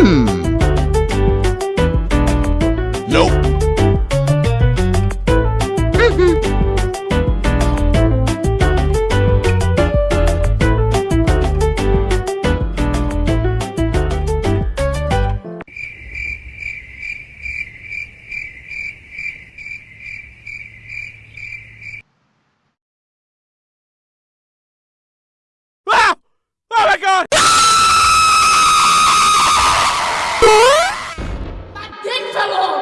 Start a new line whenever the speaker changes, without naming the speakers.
Hmm. Nope.
살아!